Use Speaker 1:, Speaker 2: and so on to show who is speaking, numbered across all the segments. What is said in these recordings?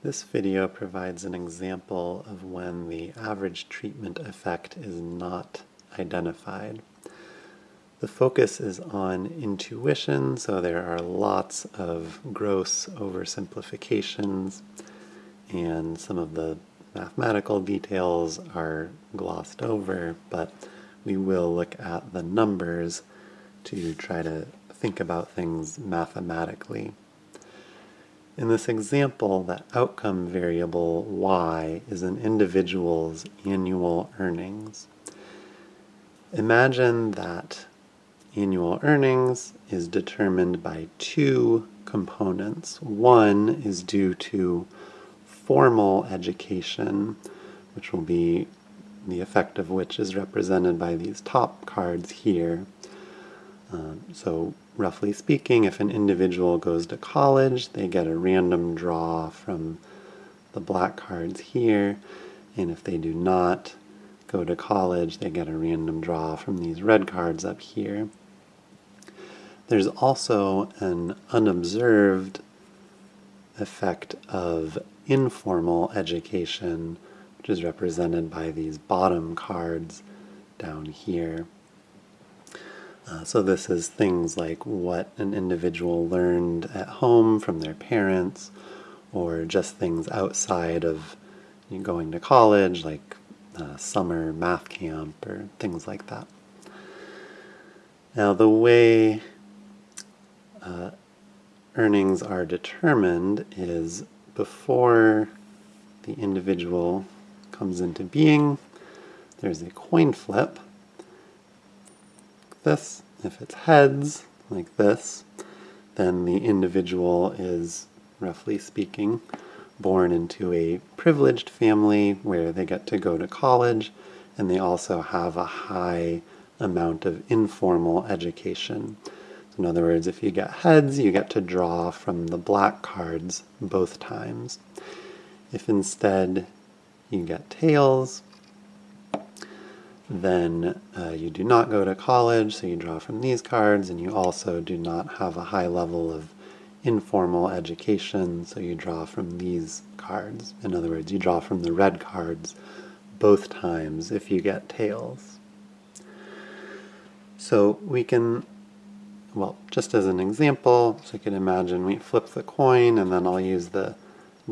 Speaker 1: This video provides an example of when the average treatment effect is not identified. The focus is on intuition, so there are lots of gross oversimplifications, and some of the mathematical details are glossed over, but we will look at the numbers to try to think about things mathematically. In this example, the outcome variable y is an individual's annual earnings. Imagine that annual earnings is determined by two components. One is due to formal education, which will be the effect of which is represented by these top cards here. Um, so roughly speaking, if an individual goes to college, they get a random draw from the black cards here, and if they do not go to college, they get a random draw from these red cards up here. There's also an unobserved effect of informal education, which is represented by these bottom cards down here. Uh, so this is things like what an individual learned at home from their parents, or just things outside of going to college, like uh, summer math camp or things like that. Now the way uh, earnings are determined is before the individual comes into being, there's a coin flip this. If it's heads, like this, then the individual is, roughly speaking, born into a privileged family where they get to go to college and they also have a high amount of informal education. In other words, if you get heads, you get to draw from the black cards both times. If instead you get tails, then uh, you do not go to college, so you draw from these cards, and you also do not have a high level of informal education, so you draw from these cards. In other words, you draw from the red cards both times if you get tails. So we can, well, just as an example, so you can imagine we flip the coin, and then I'll use the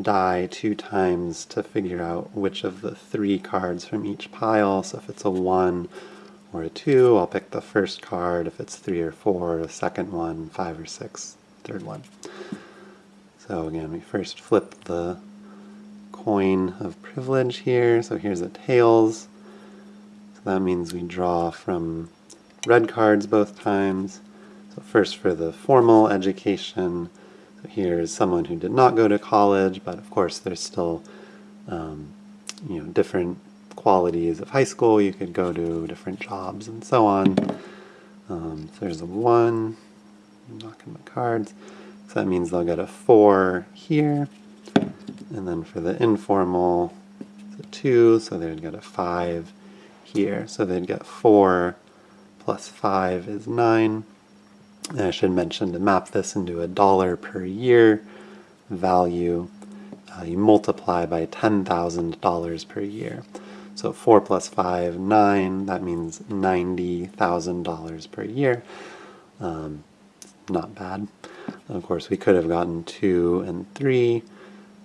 Speaker 1: die two times to figure out which of the three cards from each pile. So if it's a 1 or a 2, I'll pick the first card. If it's 3 or 4, the second one, 5 or 6, third one. So again, we first flip the coin of privilege here. So here's a tails. So that means we draw from red cards both times. So first for the formal education, here is someone who did not go to college, but of course there's still um, you know different qualities of high school. You could go to different jobs and so on. Um, so there's a one, I'm knocking my cards. So that means they'll get a four here. And then for the informal, it's a two, so they'd get a five here. So they'd get four plus five is nine. And I should mention to map this into a dollar per year value, uh, you multiply by $10,000 per year. So 4 plus 5, 9, that means $90,000 per year. Um, not bad. Of course, we could have gotten 2 and 3,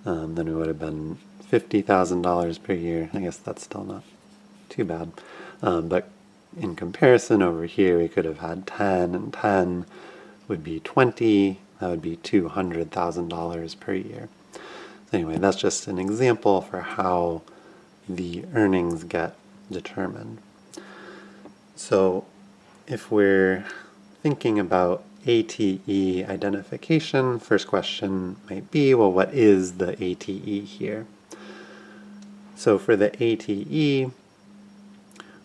Speaker 1: um, then it would have been $50,000 per year. I guess that's still not too bad. Um, but in comparison over here, we could have had 10 and 10 would be 20. That would be $200,000 per year. So anyway, that's just an example for how the earnings get determined. So if we're thinking about ATE identification, first question might be, well, what is the ATE here? So for the ATE,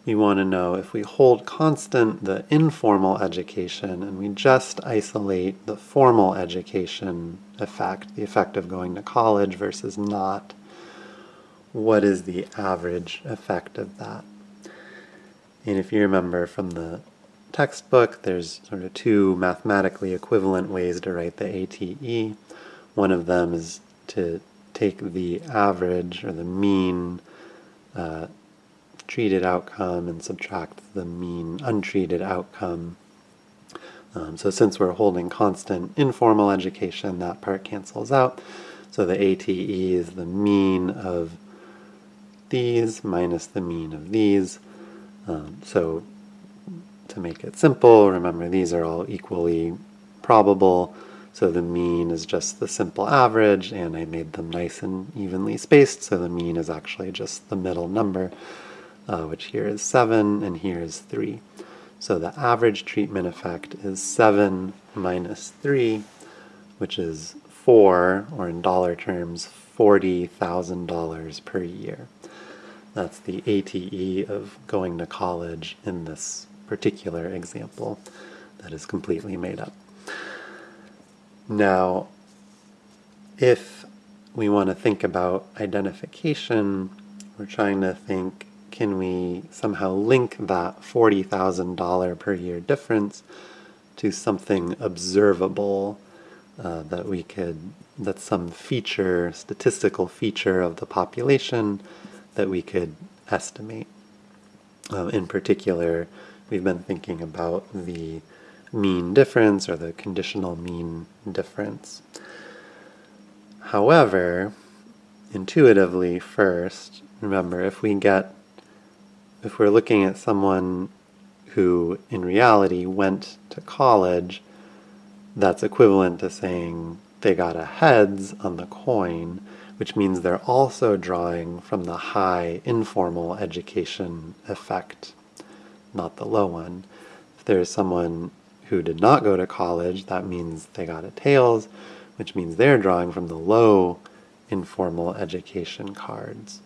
Speaker 1: we want to know if we hold constant the informal education and we just isolate the formal education effect, the effect of going to college versus not, what is the average effect of that? And if you remember from the textbook, there's sort of two mathematically equivalent ways to write the ATE. One of them is to take the average or the mean uh, treated outcome and subtract the mean untreated outcome. Um, so since we're holding constant informal education, that part cancels out. So the ATE is the mean of these minus the mean of these. Um, so to make it simple, remember these are all equally probable. So the mean is just the simple average, and I made them nice and evenly spaced, so the mean is actually just the middle number, uh, which here is 7 and here is 3. So the average treatment effect is 7 minus 3, which is 4, or in dollar terms, $40,000 per year. That's the ATE of going to college in this particular example that is completely made up. Now, if we want to think about identification, we're trying to think, can we somehow link that $40,000 per year difference to something observable uh, that we could, that's some feature, statistical feature of the population that we could estimate. Uh, in particular, we've been thinking about the mean difference or the conditional mean difference. However, intuitively first, remember if we get, if we're looking at someone who in reality went to college, that's equivalent to saying they got a heads on the coin, which means they're also drawing from the high informal education effect, not the low one. If there's someone who did not go to college, that means they got a tails, which means they're drawing from the low informal education cards.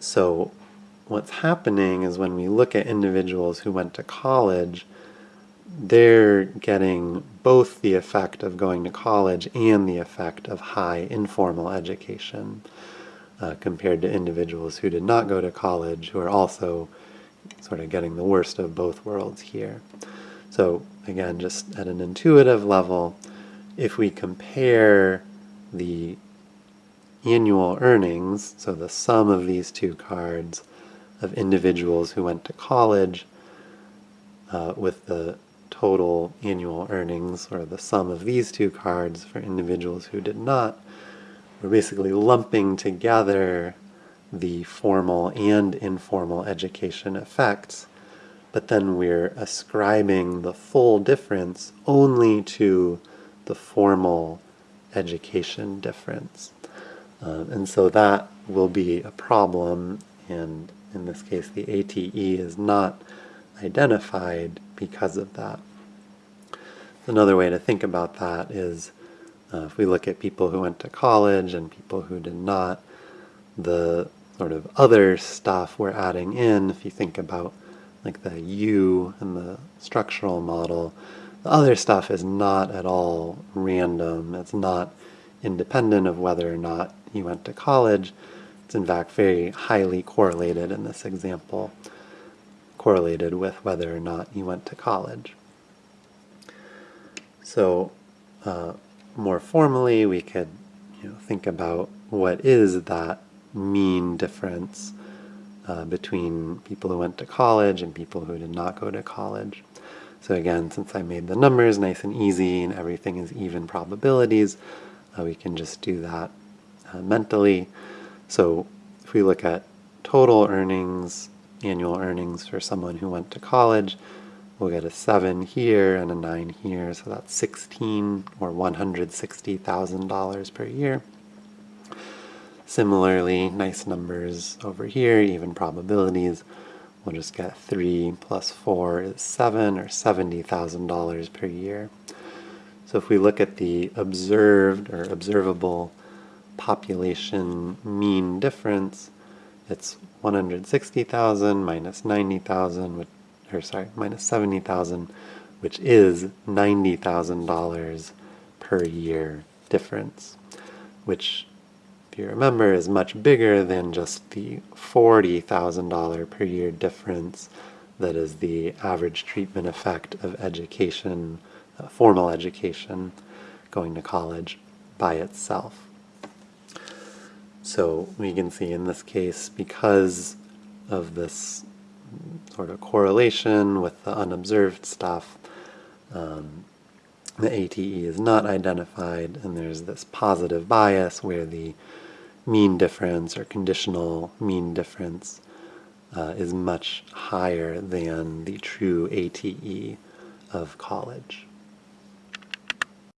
Speaker 1: So what's happening is when we look at individuals who went to college, they're getting both the effect of going to college and the effect of high informal education uh, compared to individuals who did not go to college who are also sort of getting the worst of both worlds here. So again, just at an intuitive level, if we compare the annual earnings, so the sum of these two cards of individuals who went to college uh, with the total annual earnings, or the sum of these two cards for individuals who did not, we're basically lumping together the formal and informal education effects but then we're ascribing the full difference only to the formal education difference. Uh, and so that will be a problem, and in this case the ATE is not identified because of that. Another way to think about that is uh, if we look at people who went to college and people who did not, the sort of other stuff we're adding in, if you think about like the U and the structural model. The other stuff is not at all random. It's not independent of whether or not you went to college. It's in fact very highly correlated in this example, correlated with whether or not you went to college. So uh, more formally, we could you know, think about what is that mean difference uh, between people who went to college and people who did not go to college. So again, since I made the numbers nice and easy and everything is even probabilities, uh, we can just do that uh, mentally. So if we look at total earnings, annual earnings for someone who went to college, we'll get a 7 here and a 9 here, so that's 16 or $160,000 per year. Similarly, nice numbers over here, even probabilities. We'll just get 3 plus 4 is 7 or $70,000 per year. So if we look at the observed or observable population mean difference, it's 160,000 minus 90,000, or sorry, minus 70,000, which is $90,000 per year difference, which if you remember, is much bigger than just the $40,000 per year difference that is the average treatment effect of education, uh, formal education, going to college by itself. So we can see in this case, because of this sort of correlation with the unobserved stuff, um, the ATE is not identified, and there's this positive bias where the mean difference or conditional mean difference uh, is much higher than the true ATE of college.